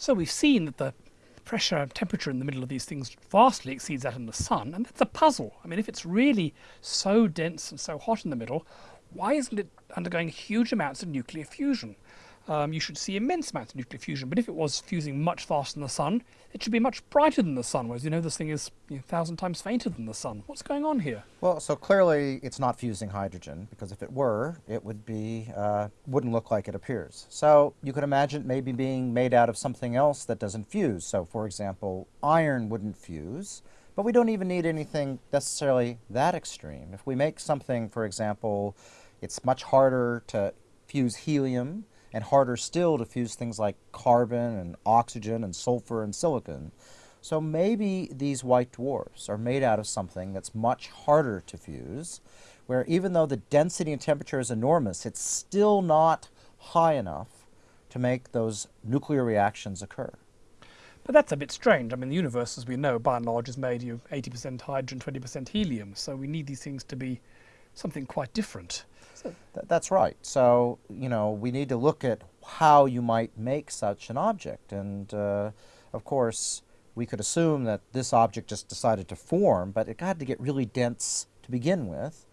So we've seen that the pressure and temperature in the middle of these things vastly exceeds that in the sun, and that's a puzzle. I mean, if it's really so dense and so hot in the middle, why isn't it undergoing huge amounts of nuclear fusion? Um, you should see immense amounts of nuclear fusion. But if it was fusing much faster than the sun, it should be much brighter than the sun, whereas you know this thing is you know, a thousand times fainter than the sun. What's going on here? Well, so clearly it's not fusing hydrogen, because if it were, it would be uh, wouldn't look like it appears. So you could imagine it maybe being made out of something else that doesn't fuse. So for example, iron wouldn't fuse. But we don't even need anything necessarily that extreme. If we make something, for example, it's much harder to fuse helium and harder still to fuse things like carbon and oxygen and sulfur and silicon. So maybe these white dwarfs are made out of something that's much harder to fuse, where even though the density and temperature is enormous, it's still not high enough to make those nuclear reactions occur. But that's a bit strange. I mean, the universe, as we know, by and large, is made of 80% hydrogen, 20% helium. So we need these things to be something quite different. So th that's right. So, you know, we need to look at how you might make such an object. And, uh, of course, we could assume that this object just decided to form, but it had to get really dense to begin with.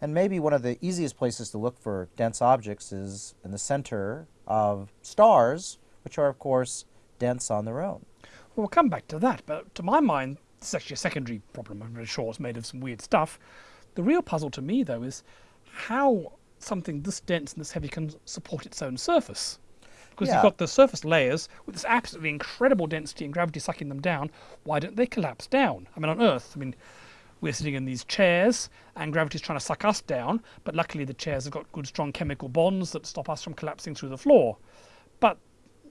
And maybe one of the easiest places to look for dense objects is in the center of stars, which are, of course, dense on their own. Well, we'll come back to that, but to my mind, this is actually a secondary problem. I'm very sure it's made of some weird stuff. The real puzzle to me, though, is how something this dense and this heavy can support its own surface. Because yeah. you've got the surface layers with this absolutely incredible density and gravity sucking them down. Why don't they collapse down? I mean, on Earth, I mean, we're sitting in these chairs and gravity's trying to suck us down, but luckily the chairs have got good strong chemical bonds that stop us from collapsing through the floor. But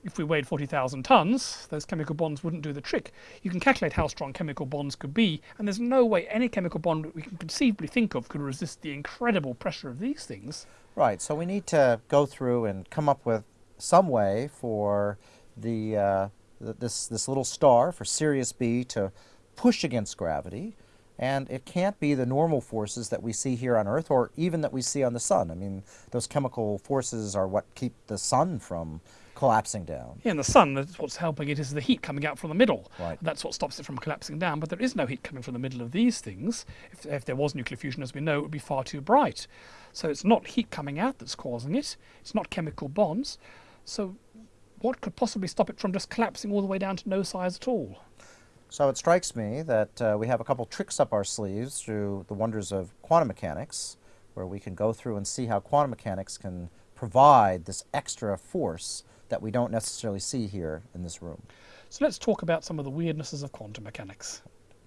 if we weighed 40,000 tons, those chemical bonds wouldn't do the trick. You can calculate how strong chemical bonds could be, and there's no way any chemical bond we can conceivably think of could resist the incredible pressure of these things. Right, so we need to go through and come up with some way for the, uh, this, this little star, for Sirius B, to push against gravity. And it can't be the normal forces that we see here on Earth or even that we see on the sun. I mean, those chemical forces are what keep the sun from collapsing down. Yeah, and the sun, that's what's helping it is the heat coming out from the middle. Right. That's what stops it from collapsing down, but there is no heat coming from the middle of these things. If, if there was nuclear fusion, as we know, it would be far too bright. So it's not heat coming out that's causing it. It's not chemical bonds. So what could possibly stop it from just collapsing all the way down to no size at all? So it strikes me that uh, we have a couple tricks up our sleeves through the wonders of quantum mechanics, where we can go through and see how quantum mechanics can provide this extra force that we don't necessarily see here in this room. So let's talk about some of the weirdnesses of quantum mechanics.